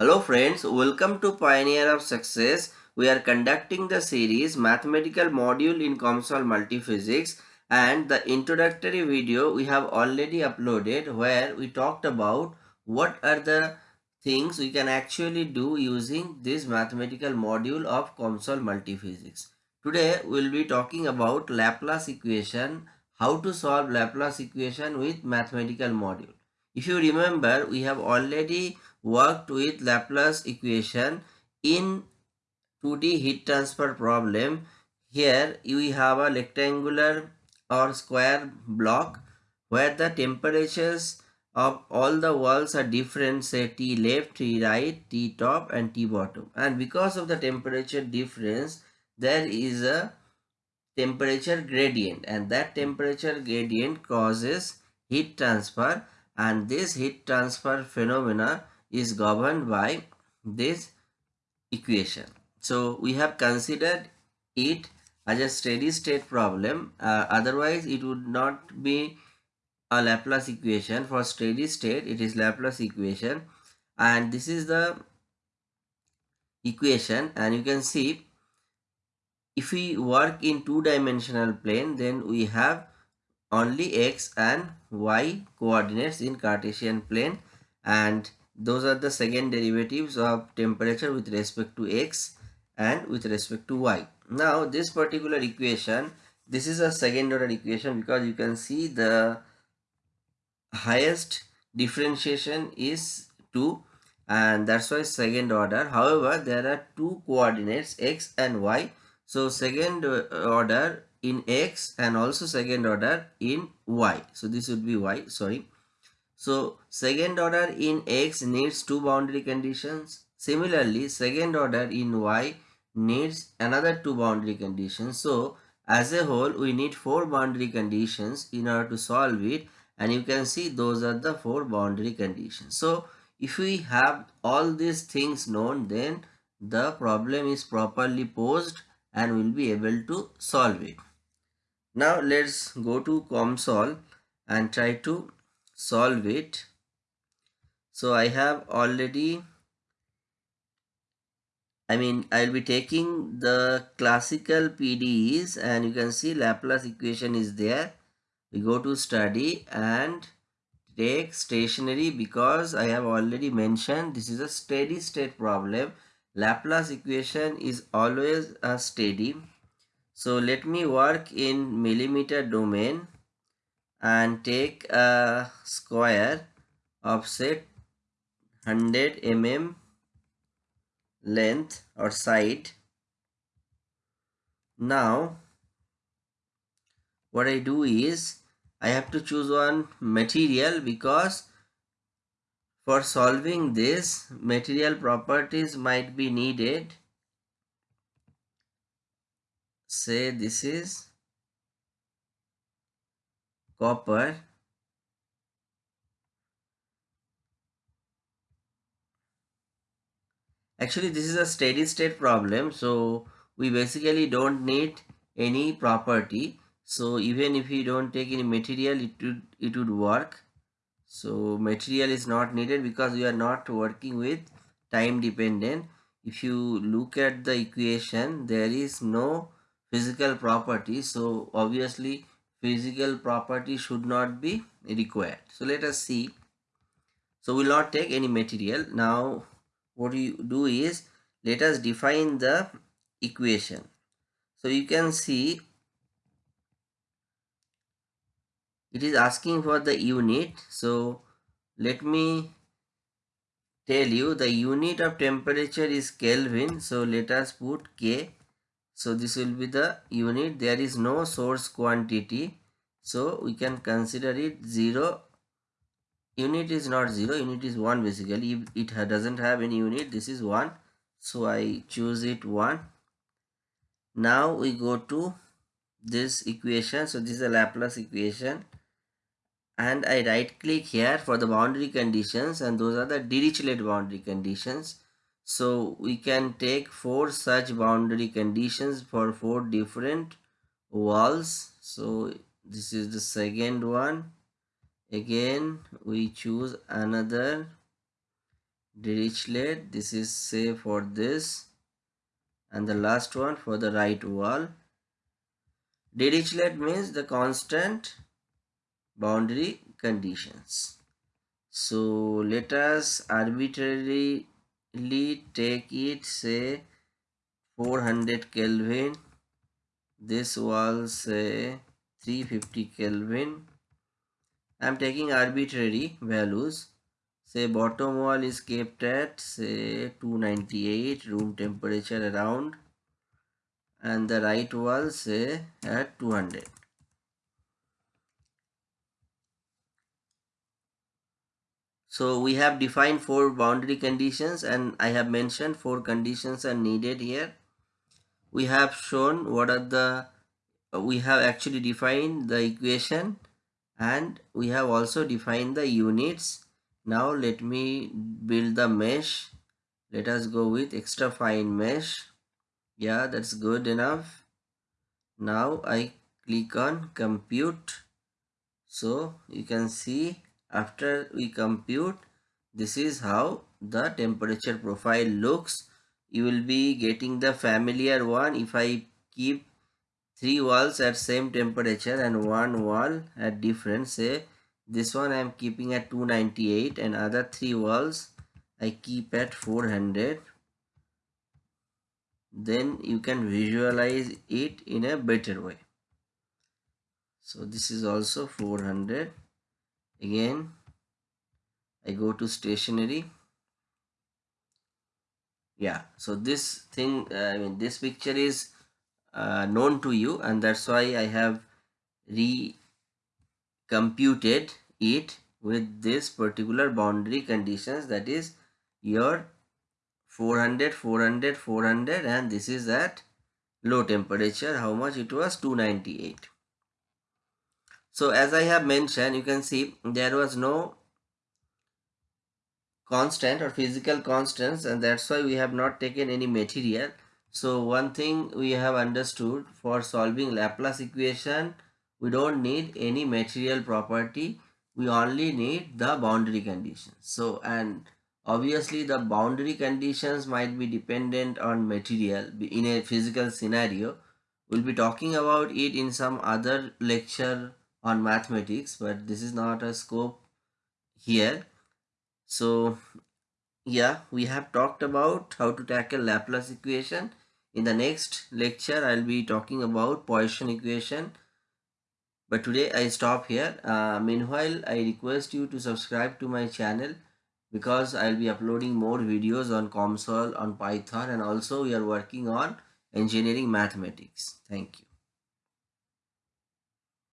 Hello friends, welcome to Pioneer of Success. We are conducting the series Mathematical Module in COMSOL Multiphysics and the introductory video we have already uploaded where we talked about what are the things we can actually do using this mathematical module of COMSOL Multiphysics. Today we will be talking about Laplace equation, how to solve Laplace equation with mathematical module. If you remember, we have already worked with Laplace equation in 2D heat transfer problem. Here we have a rectangular or square block where the temperatures of all the walls are different say T left, T right, T top and T bottom and because of the temperature difference there is a temperature gradient and that temperature gradient causes heat transfer and this heat transfer phenomena is governed by this equation. So we have considered it as a steady state problem. Uh, otherwise, it would not be a Laplace equation. For steady state, it is Laplace equation. And this is the equation. And you can see if we work in two-dimensional plane, then we have only x and y coordinates in Cartesian plane and those are the second derivatives of temperature with respect to x and with respect to y. Now this particular equation, this is a second order equation because you can see the highest differentiation is 2 and that's why second order. However, there are two coordinates x and y. So second order in x and also second order in y. So this would be y, sorry. So second order in X needs two boundary conditions. Similarly, second order in Y needs another two boundary conditions. So as a whole, we need four boundary conditions in order to solve it. And you can see those are the four boundary conditions. So if we have all these things known, then the problem is properly posed and we'll be able to solve it. Now let's go to COMSOL and try to solve it. So I have already I mean I'll be taking the classical PDEs and you can see Laplace equation is there. We go to study and take stationary because I have already mentioned this is a steady state problem. Laplace equation is always a steady. So let me work in millimeter domain and take a square of say 100 mm length or side. Now what I do is I have to choose one material because for solving this material properties might be needed. Say this is copper. Actually this is a steady state problem so we basically don't need any property. So even if we don't take any material it would it would work. So material is not needed because we are not working with time dependent. If you look at the equation there is no physical property. So obviously physical property should not be required. So let us see. So we will not take any material. Now what you do is let us define the equation. So you can see it is asking for the unit. So let me tell you the unit of temperature is Kelvin. So let us put K so this will be the unit. There is no source quantity. So we can consider it 0 unit is not 0 unit is 1 basically. If it doesn't have any unit this is 1 so I choose it 1 now we go to this equation. So this is a Laplace equation. And I right click here for the boundary conditions. And those are the Dirichlet boundary conditions so we can take four such boundary conditions for four different walls. So this is the second one. Again, we choose another Dirichlet this is say for this and the last one for the right wall Dirichlet means the constant boundary conditions so let us arbitrarily Lee take it say four hundred kelvin this wall say three fifty kelvin I am taking arbitrary values say bottom wall is kept at say 298 room temperature around and the right wall say at 200 so we have defined four boundary conditions and I have mentioned four conditions are needed here. We have shown what are the we have actually defined the equation and we have also defined the units. Now let me build the mesh. Let us go with extra fine mesh. Yeah that's good enough. Now I click on compute. So you can see after we compute this is how the temperature profile looks. You will be getting the familiar one. If I keep three walls at same temperature and one wall at different say this one I am keeping at 298 and other three walls I keep at 400 then you can visualize it in a better way. So this is also 400 again I go to stationary yeah so this thing uh, i mean this picture is uh, known to you and that's why i have recomputed it with this particular boundary conditions. That is your 400 400 400 and this is at low temperature. How much it was? 298 so as i have mentioned you can see there was no constant or physical constants and that's why we have not taken any material. So one thing we have understood for solving Laplace equation we don't need any material property. We only need the boundary conditions. So and obviously the boundary conditions might be dependent on material. In a physical scenario we'll be talking about it in some other lecture on mathematics but this is not a scope here so yeah, we have talked about how to tackle Laplace equation. In the next lecture, I'll be talking about Poisson equation. But today I stop here. Uh, meanwhile, I request you to subscribe to my channel because I'll be uploading more videos on COMSOL, on Python and also we are working on engineering mathematics. Thank you.